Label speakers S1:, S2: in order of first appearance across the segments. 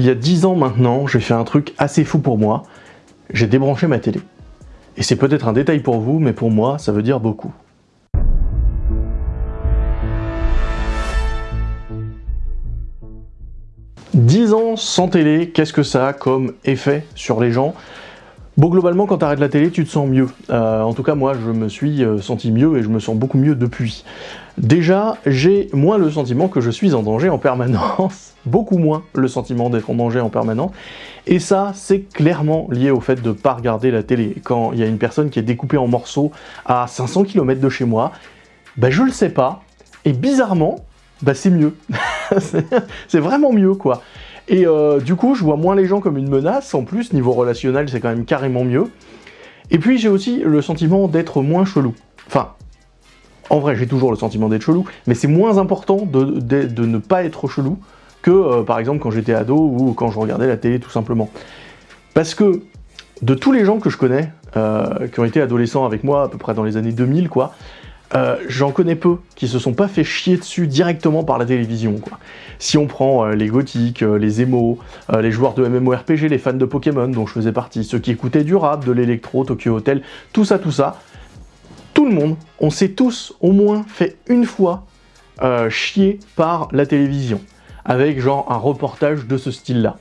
S1: Il y a 10 ans maintenant, j'ai fait un truc assez fou pour moi. J'ai débranché ma télé. Et c'est peut-être un détail pour vous, mais pour moi, ça veut dire beaucoup. « 10 ans sans télé, qu'est-ce que ça a comme effet sur les gens? Bon, globalement, quand tu arrêtes la télé, tu te sens mieux. Euh, en tout cas, moi, je me suis euh, senti mieux et je me sens beaucoup mieux depuis. Déjà, j'ai moins le sentiment que je suis en danger en permanence, beaucoup moins le sentiment d'être en danger en permanence, et ça, c'est clairement lié au fait de ne pas regarder la télé. Quand il y a une personne qui est découpée en morceaux à 500 km de chez moi, bah je le sais pas, et bizarrement, bah c'est mieux. c'est vraiment mieux, quoi. Et euh, du coup, je vois moins les gens comme une menace, en plus, niveau relationnel, c'est quand même carrément mieux. Et puis, j'ai aussi le sentiment d'être moins chelou. Enfin, en vrai, j'ai toujours le sentiment d'être chelou, mais c'est moins important de, ne pas être chelou que, euh, par exemple, quand j'étais ado ou quand je regardais la télé, tout simplement. Parce que, de tous les gens que je connais, euh, qui ont été adolescents avec moi, à peu près dans les années 2000, quoi, euh, j'en connais peu qui se sont pas fait chier dessus directement par la télévision. Si on prend euh, les gothiques, euh, les émos, les joueurs de MMORPG, les fans de Pokémon dont je faisais partie, ceux qui écoutaient du rap, de l'électro, Tokyo Hotel, tout ça, tout ça, tout le monde, on s'est tous au moins fait une fois chier par la télévision, avec genre un reportage de ce style-là.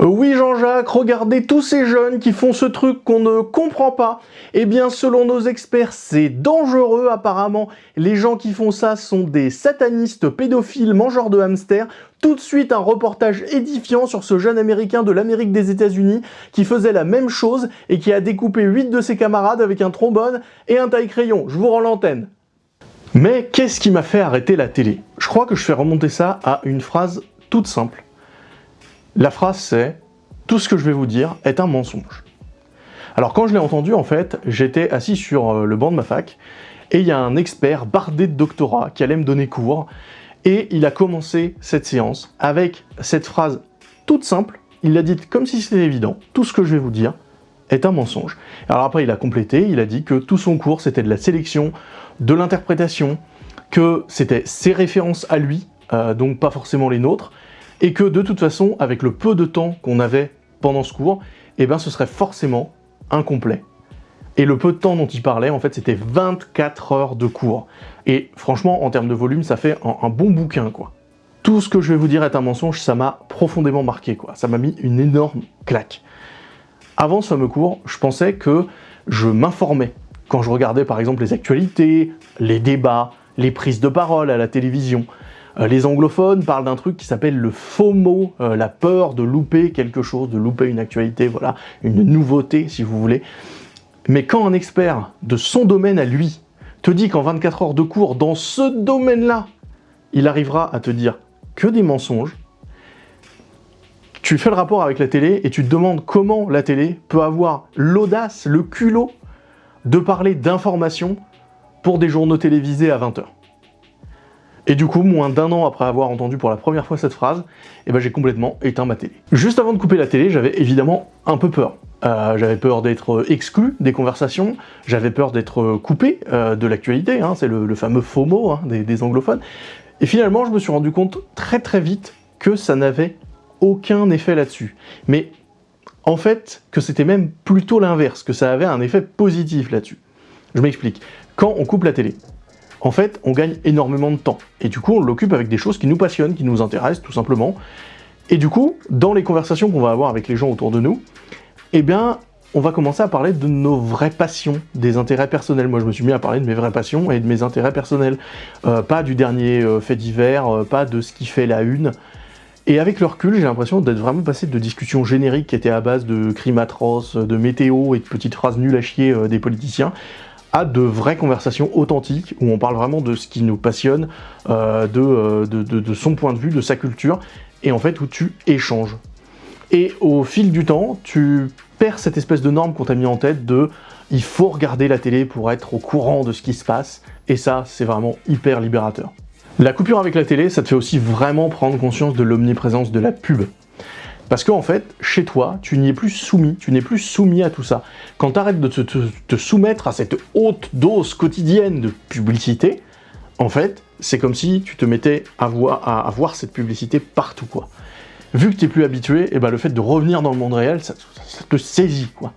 S1: Oui Jean-Jacques, regardez tous ces jeunes qui font ce truc qu'on ne comprend pas. Eh bien, selon nos experts, c'est dangereux apparemment. Les gens qui font ça sont des satanistes pédophiles mangeurs de hamsters. Tout de suite, un reportage édifiant sur ce jeune américain de l'Amérique des États-Unis qui faisait la même chose et qui a découpé 8 de ses camarades avec un trombone et un taille-crayon. Je vous rends l'antenne. Mais qu'est-ce qui m'a fait arrêter la télé? Je crois que je fais remonter ça à une phrase toute simple. La phrase c'est « Tout ce que je vais vous dire est un mensonge ». Alors quand je l'ai entendu, en fait, j'étais assis sur euh, le banc de ma fac, et il y a un expert bardé de doctorat qui allait me donner cours, et il a commencé cette séance avec cette phrase toute simple, il l'a dite comme si c'était évident, tout ce que je vais vous dire est un mensonge. Alors après il a complété, il a dit que tout son cours c'était de la sélection, de l'interprétation, que c'était ses références à lui, euh, donc pas forcément les nôtres, et que de toute façon, avec le peu de temps qu'on avait pendant ce cours, eh ben ce serait forcément incomplet. Et le peu de temps dont il parlait, en fait, c'était 24 heures de cours. Et franchement, en termes de volume, ça fait un, bon bouquin, quoi. Tout ce que je vais vous dire est un mensonge, ça m'a profondément marqué, quoi. Ça m'a mis une énorme claque. Avant ce fameux cours, je pensais que je m'informais. Quand je regardais, par exemple, les actualités, les débats, les prises de parole à la télévision, les anglophones parlent d'un truc qui s'appelle le FOMO, euh, la peur de louper quelque chose, de louper une actualité, voilà, une nouveauté si vous voulez. Mais quand un expert de son domaine à lui te dit qu'en 24 heures de cours, dans ce domaine-là, il arrivera à te dire que des mensonges, tu fais le rapport avec la télé et tu te demandes comment la télé peut avoir l'audace, le culot de parler d'informations pour des journaux télévisés à 20h. Et du coup, moins d'un an après avoir entendu pour la première fois cette phrase, eh ben, j'ai complètement éteint ma télé. Juste avant de couper la télé, j'avais évidemment un peu peur. Euh, j'avais peur d'être exclu des conversations, j'avais peur d'être coupé euh, de l'actualité, hein, c'est le, fameux FOMO hein, des, des anglophones. Et finalement, je me suis rendu compte très très vite que ça n'avait aucun effet là-dessus. Mais en fait, que c'était même plutôt l'inverse, que ça avait un effet positif là-dessus. Je m'explique. Quand on coupe la télé, en fait, on gagne énormément de temps. Et du coup, on l'occupe avec des choses qui nous passionnent, qui nous intéressent, tout simplement. Et du coup, dans les conversations qu'on va avoir avec les gens autour de nous, eh bien, on va commencer à parler de nos vraies passions, des intérêts personnels. Moi, je me suis mis à parler de mes vraies passions et de mes intérêts personnels. Euh, pas du dernier euh, fait divers, euh, pas de ce qui fait la une. Et avec le recul, j'ai l'impression d'être vraiment passé de discussions génériques qui étaient à base de crimes atroces, de météo et de petites phrases nulles à chier des politiciens, à de vraies conversations authentiques, où on parle vraiment de ce qui nous passionne, euh, euh, de, de, son point de vue, de sa culture, et en fait où tu échanges. Et au fil du temps, tu perds cette espèce de norme qu'on t'a mis en tête de « il faut regarder la télé pour être au courant de ce qui se passe », et ça, c'est vraiment hyper libérateur. La coupure avec la télé, ça te fait aussi vraiment prendre conscience de l'omniprésence de la pub. Parce qu'en fait, chez toi, tu n'y es plus soumis, tu n'es plus soumis à tout ça. Quand tu arrêtes de te, soumettre à cette haute dose quotidienne de publicité, en fait, c'est comme si tu te mettais à voir, cette publicité partout, quoi. vu que tu es plus habitué, et eh ben le fait de revenir dans le monde réel, ça, te saisit, quoi.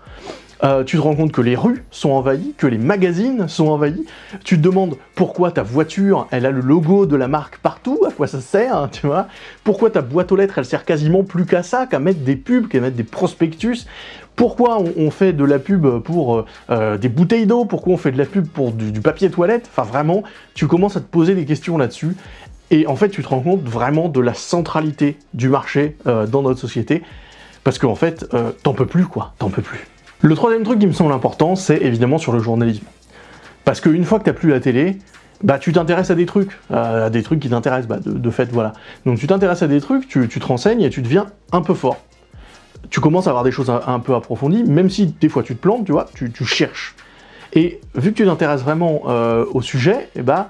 S1: Euh, tu te rends compte que les rues sont envahies, que les magazines sont envahis, tu te demandes pourquoi ta voiture, elle a le logo de la marque partout, à quoi ça sert, hein, tu vois Pourquoi ta boîte aux lettres, elle sert quasiment plus qu'à ça, qu'à mettre des pubs, qu'à mettre des prospectus pourquoi on, fait de la pub pour euh, euh, des bouteilles d'eau? Pourquoi on fait de la pub pour du, papier toilette? Enfin vraiment, tu commences à te poser des questions là-dessus. Et en fait, tu te rends compte vraiment de la centralité du marché euh, dans notre société. Parce qu'en fait, t'en peux plus quoi, t'en peux plus. Le troisième truc qui me semble important, c'est évidemment sur le journalisme. Parce qu'une fois que t'as plus la télé, bah tu t'intéresses à des trucs, à des trucs qui t'intéressent, bah, de, fait, voilà. Donc tu t'intéresses à des trucs, tu, te renseignes et tu deviens un peu fort tu commences à avoir des choses un, peu approfondies, même si des fois tu te plantes, tu vois, tu, cherches. Et vu que tu t'intéresses vraiment euh, au sujet, eh ben,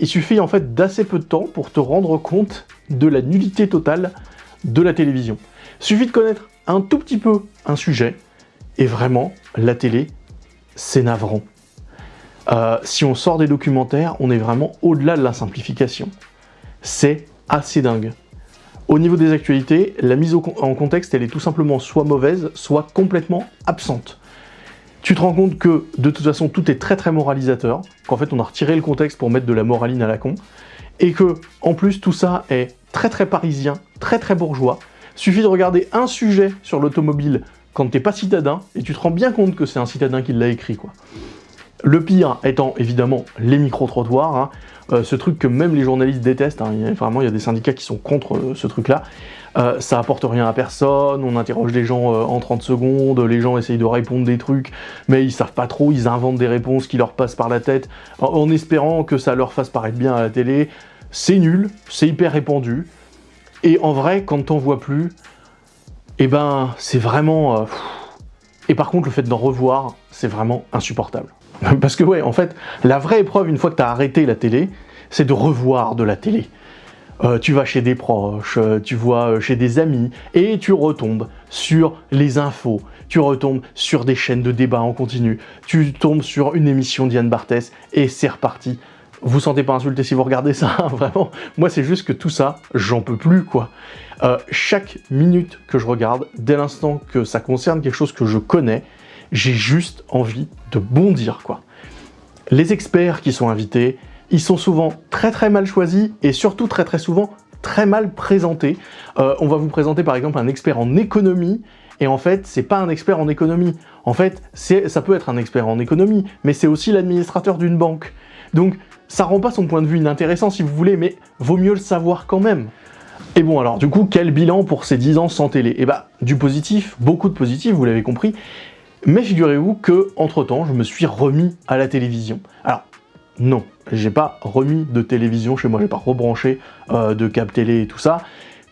S1: il suffit en fait d'assez peu de temps pour te rendre compte de la nullité totale de la télévision. Suffit de connaître un tout petit peu un sujet, et vraiment, la télé, c'est navrant. Euh, si on sort des documentaires, on est vraiment au-delà de la simplification. C'est assez dingue. Au niveau des actualités, la mise en contexte, elle est tout simplement soit mauvaise, soit complètement absente. Tu te rends compte que, de toute façon, tout est très très moralisateur, qu'en fait on a retiré le contexte pour mettre de la moraline à la con, et que, en plus, tout ça est très très parisien, très très bourgeois. Suffit de regarder un sujet sur l'automobile quand t'es pas citadin, et tu te rends bien compte que c'est un citadin qui l'a écrit, quoi. Le pire étant évidemment les micro-trottoirs, hein. euh, ce truc que même les journalistes détestent, hein. vraiment il y a des syndicats qui sont contre euh, ce truc-là, euh, ça apporte rien à personne, on interroge les gens en 30 secondes, les gens essayent de répondre des trucs, mais ils savent pas trop, ils inventent des réponses qui leur passent par la tête, en, espérant que ça leur fasse paraître bien à la télé, c'est nul, c'est hyper répandu, et en vrai, quand t'en vois plus, eh ben, c'est vraiment... Et par contre, le fait d'en revoir, c'est vraiment insupportable. Parce que ouais, en fait, la vraie épreuve, une fois que tu arrêté la télé, c'est de revoir de la télé. Euh, tu vas chez des proches, euh, tu vois euh, chez des amis, et tu retombes sur les infos, tu retombes sur des chaînes de débat en continu, tu tombes sur une émission d'Yann Barthès, et c'est reparti. Vous sentez pas insulté si vous regardez ça, vraiment Moi, c'est juste que tout ça, j'en peux plus, quoi. chaque minute que je regarde, dès l'instant que ça concerne quelque chose que je connais, j'ai juste envie de bondir, quoi. Les experts qui sont invités, ils sont souvent très très mal choisis et surtout très très souvent très mal présentés. Euh, on va vous présenter par exemple un expert en économie et en fait, c'est pas un expert en économie. En fait, ça peut être un expert en économie, mais c'est aussi l'administrateur d'une banque. Donc, ça rend pas son point de vue inintéressant si vous voulez, mais vaut mieux le savoir quand même. Et bon alors, du coup, quel bilan pour ces 10 ans sans télé? Eh bah, du positif, beaucoup de positif, vous l'avez compris, mais figurez-vous que, entre-temps, je me suis remis à la télévision. Alors, non, j'ai pas remis de télévision chez moi, j'ai pas rebranché euh, de câble télé et tout ça,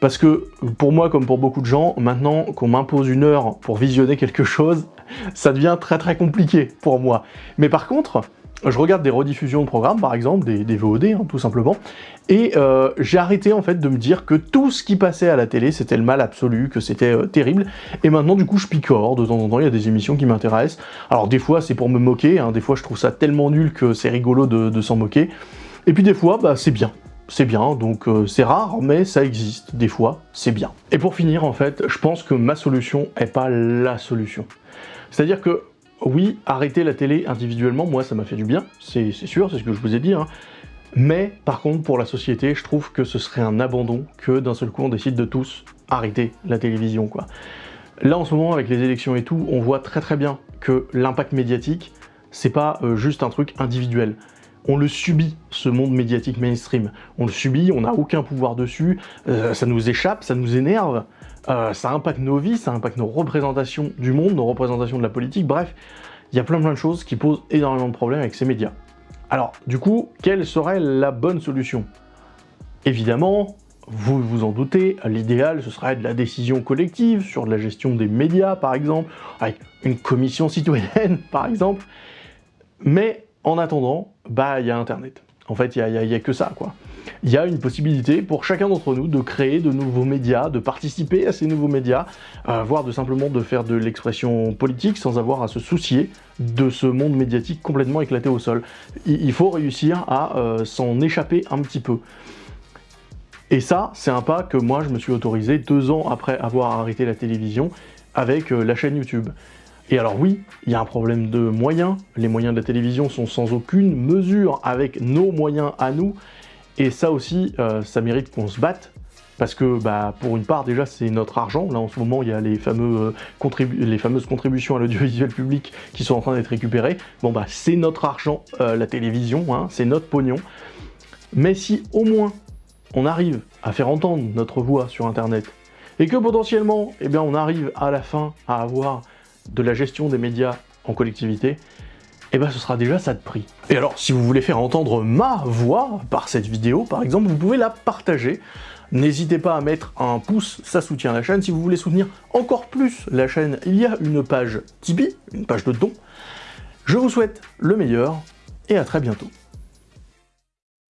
S1: parce que pour moi, comme pour beaucoup de gens, maintenant qu'on m'impose une heure pour visionner quelque chose, ça devient très très compliqué pour moi. Mais par contre, je regarde des rediffusions de programmes, par exemple, des, VOD, hein, tout simplement, et euh, j'ai arrêté en fait de me dire que tout ce qui passait à la télé, c'était le mal absolu, que c'était euh, terrible, et maintenant du coup je picore, de temps en temps il y a des émissions qui m'intéressent, alors des fois c'est pour me moquer, hein, des fois je trouve ça tellement nul que c'est rigolo de, s'en moquer, et puis des fois bah, c'est bien, c'est bien, donc euh, c'est rare, mais ça existe, des fois, c'est bien. Et pour finir, en fait, je pense que ma solution est pas la solution. C'est-à-dire que oui, arrêter la télé individuellement, moi ça m'a fait du bien, c'est sûr, c'est ce que je vous ai dit, hein. mais par contre pour la société, je trouve que ce serait un abandon que d'un seul coup on décide de tous arrêter la télévision. quoi. Là en ce moment avec les élections et tout, on voit très très bien que l'impact médiatique, c'est pas euh, juste un truc individuel. On le subit, ce monde médiatique mainstream. On le subit, on n'a aucun pouvoir dessus, euh, ça nous échappe, ça nous énerve, euh, ça impacte nos vies, ça impacte nos représentations du monde, nos représentations de la politique, bref, il y a plein plein de choses qui posent énormément de problèmes avec ces médias. Alors, du coup, quelle serait la bonne solution? Évidemment, vous vous en doutez, l'idéal ce serait de la décision collective sur la gestion des médias par exemple, avec une commission citoyenne par exemple, mais en attendant, bah il y a internet. En fait, il n'y a, que ça quoi il y a une possibilité pour chacun d'entre nous de créer de nouveaux médias, de participer à ces nouveaux médias, euh, voire de simplement de faire de l'expression politique sans avoir à se soucier de ce monde médiatique complètement éclaté au sol. Il faut réussir à euh, s'en échapper un petit peu. Et ça, c'est un pas que moi je me suis autorisé deux ans après avoir arrêté la télévision avec euh, la chaîne YouTube. Et alors oui, il y a un problème de moyens, les moyens de la télévision sont sans aucune mesure avec nos moyens à nous, et ça aussi, euh, ça mérite qu'on se batte, parce que bah, pour une part déjà c'est notre argent, là en ce moment il y a les, euh, les fameuses contributions à l'audiovisuel public qui sont en train d'être récupérées, bon bah c'est notre argent, euh, la télévision, hein, c'est notre pognon, mais si au moins on arrive à faire entendre notre voix sur internet, et que potentiellement eh bien, on arrive à la fin à avoir de la gestion des médias en collectivité, eh ben ce sera déjà ça de prix. Et alors, si vous voulez faire entendre ma voix par cette vidéo, par exemple, vous pouvez la partager. N'hésitez pas à mettre un pouce, ça soutient la chaîne. Si vous voulez soutenir encore plus la chaîne, il y a une page Tipeee, une page de dons. Je vous souhaite le meilleur, et à très bientôt.